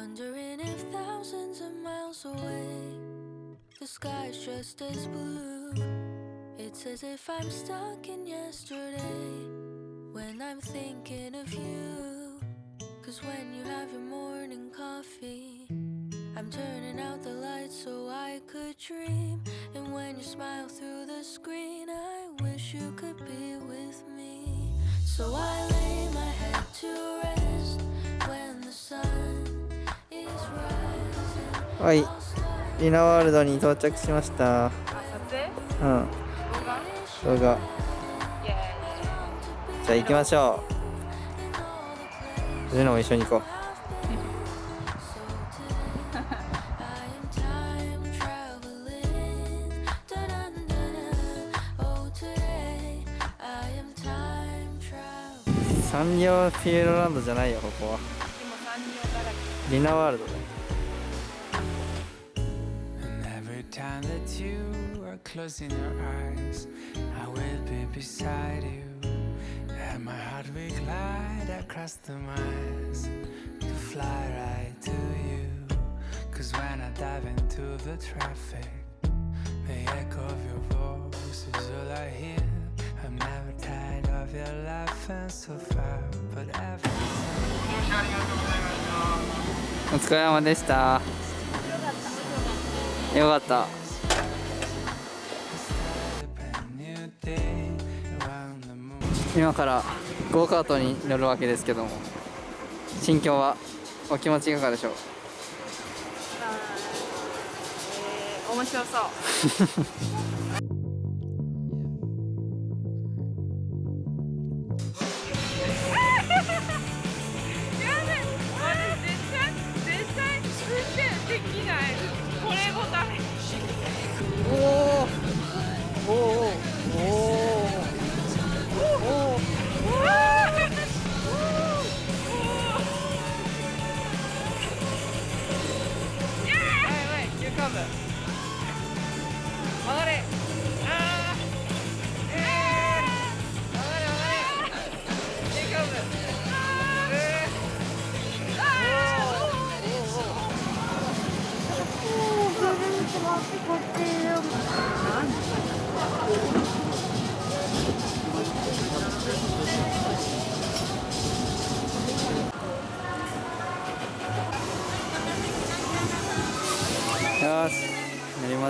Wondering if thousands of miles away, the sky's just as blue. It's as if I'm stuck in yesterday when I'm thinking of you. Cause when you have your morning coffee, I'm turning out the lights so I could dream. And when you smile through the screen, I wish you could be with me. So I はい。リナワールドに到着しました。うん。動画。じゃあ行きましょう。ジュノも一緒に行こ. Oh. う。サンリオピューロランドじゃないよここは。リナワールドだよ time that you are closing your eyes, I will be beside you. And my heart will glide across the miles to fly right to you. Cause when I dive into the traffic, the echo of your voice is all I hear. I'm never tired of your laughing so far, but every お疲れ様でした よかった.今からゴーカートに乗るわけですけども心境はお気持ちいかがでしょう？えー、面白そう brother.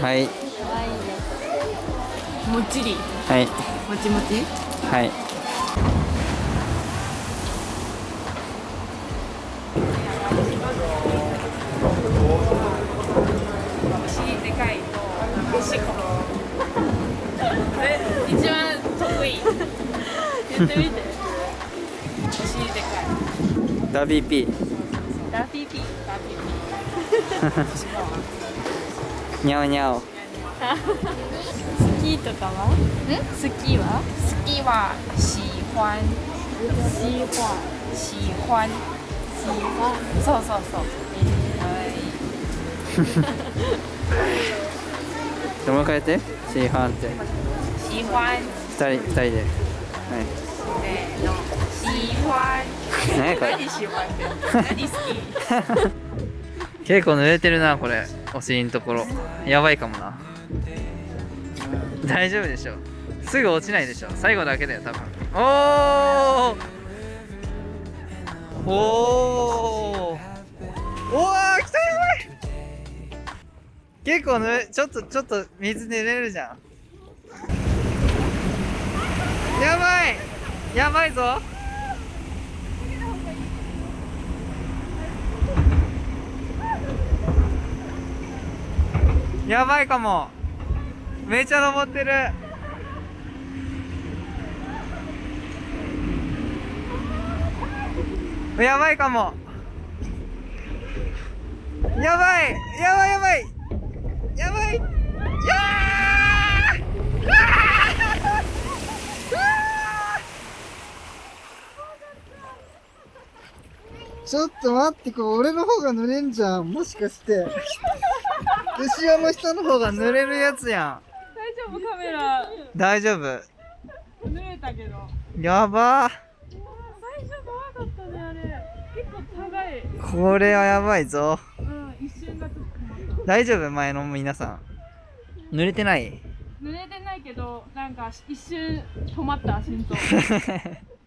はい。もっちり。はい。もちもち？はい。お尻でかいと。おしっこえ一番得意。言ってみて。お尻でかい。ダビーピー。ダピピダピニャオニャオ。ピスキーとかは？ん？スキーは？スキーは喜欢喜欢喜欢喜欢そうそうそう。はい。もう一回やって。シーハンって。喜欢二人二人で。はい。せーの。喜欢何これ。何喜欢って。何好き結構濡れてるなこれ。お尻のところ。やばいかもな。大丈夫でしょ。すぐ落ちないでしょ。最後だけだよ多分。おー。おおおー来たやばい。結構ぬれちょっとちょっと水濡れるじゃん。やばい。やばいぞ。やばいかも。めちゃ登ってる。やばいかも。やばい。やばいやばい。やばい。やちょっと待って、これ俺の方が濡れんじゃん。もしかして。後ろの人の方が濡れるやつや大丈夫カメラ。ん大丈夫。濡れたけど。やば。最初怖かったねあれ。結構高い。これはやばいぞ。うん一瞬がちょっと大丈夫前の皆さん。濡れてない？濡れてないけどなんか一瞬止まった心臓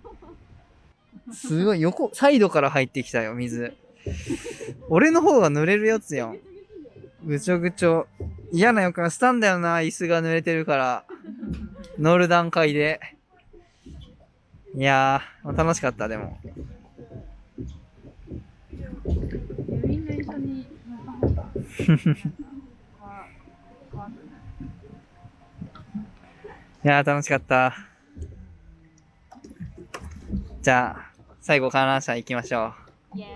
すごい横サイドから入ってきたよ水。俺の方が濡れるやつやん。ぐちょぐちょ。嫌な予感したんだよな椅子が濡れてるから。乗る段階で。いやー楽しかったでも。いやー楽しかった。じゃあ最後観覧車行きましょう。イエーイ。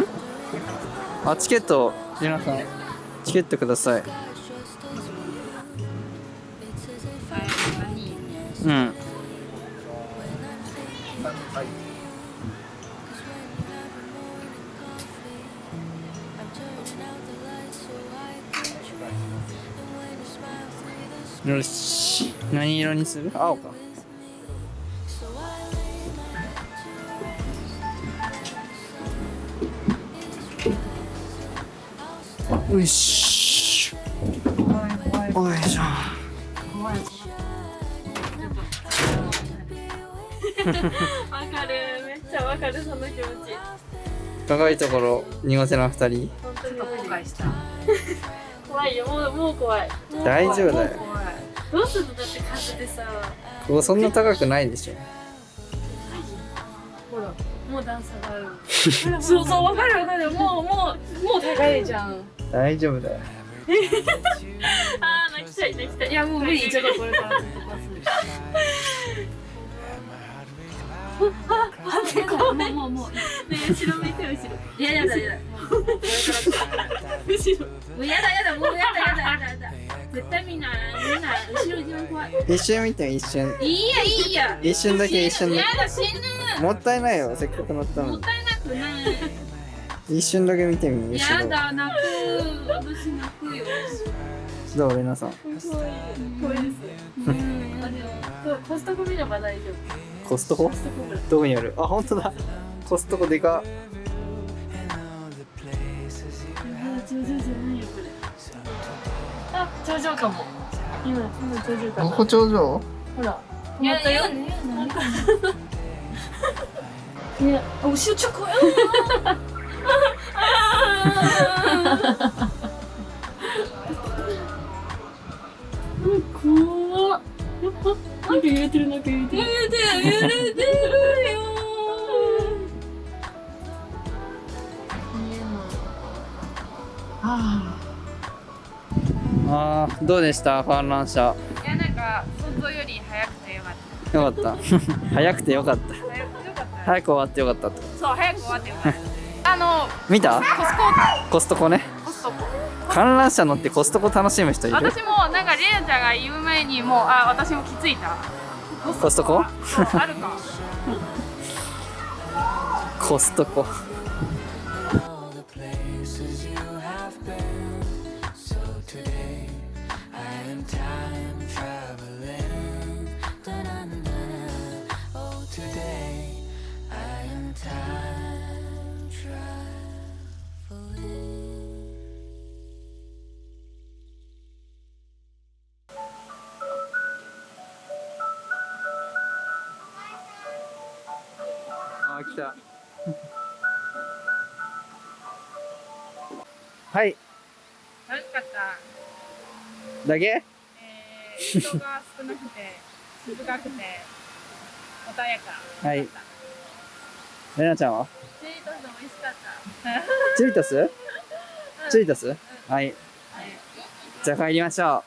ん？あチケット皆さんチケットください。うんよし。何色にする？青か。よし。おいしょわかる。めっちゃわかるその気持ち。高いところ苦手な二人。本当に。後悔した。怖いよ。もうもう怖い。もう怖い。大丈夫だよどうするのだって風でさ。ここそんな高くないでしょ。ほらもう段差がある。そうそうわかるわかるもうもうもう高いじゃん。大丈夫だよ。あー泣きたい泣きたい。いやもう無理ちょっとこれから。待ってごめん。もうもうね後ろ向いて後ろ。いややだやだ。後ろ。もうやだやだもうやだやだやだやだ絶対みんなみんな後ろ一番怖い一瞬見て一瞬。いいやいいや一瞬だけ一瞬だやだ死ぬ。けもったいないよせっかく乗ったのに。もったいなくない。一瞬だけ見てみ後ろやだ泣く私泣くよ。どうレナさん。怖いですうんコストコ見れば大丈夫。コストコ？コストコどこにある？あ本当だ。コストコでか。っあ、頂上かも。今、今頂上かこなこ頂上？ほら。止まったよ。いや、あ、後ろちょこよ怖っ。なんか揺れてるなんか揺れてる。揺れてるどうでした？観覧車いやなんか想像より早くてよかった。よかった。早くてよかった。早くてよかった。早く終わってよかったってそう早く終わってよかった。あの見た？コスコストコね。ココストコ。観覧車乗ってコストコ楽しむ人いる？私もなんかレナちゃんが言う前にもうあ私も気づいた。コストコ？そうあるか。コストコ あ来た。はい楽しかった。だけ？えー、人が少なくて静かくて穏やかはいレナちゃんは？チートス美味しかったチュリトス？チュリトス？はいはいじゃあ帰りましょ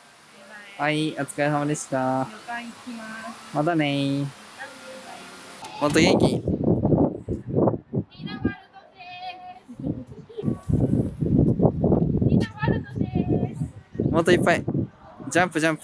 う。はい、お疲れ様でした。旅館行きます。またねー。もっと元気。もっといっぱい。ジャンプジャンプ。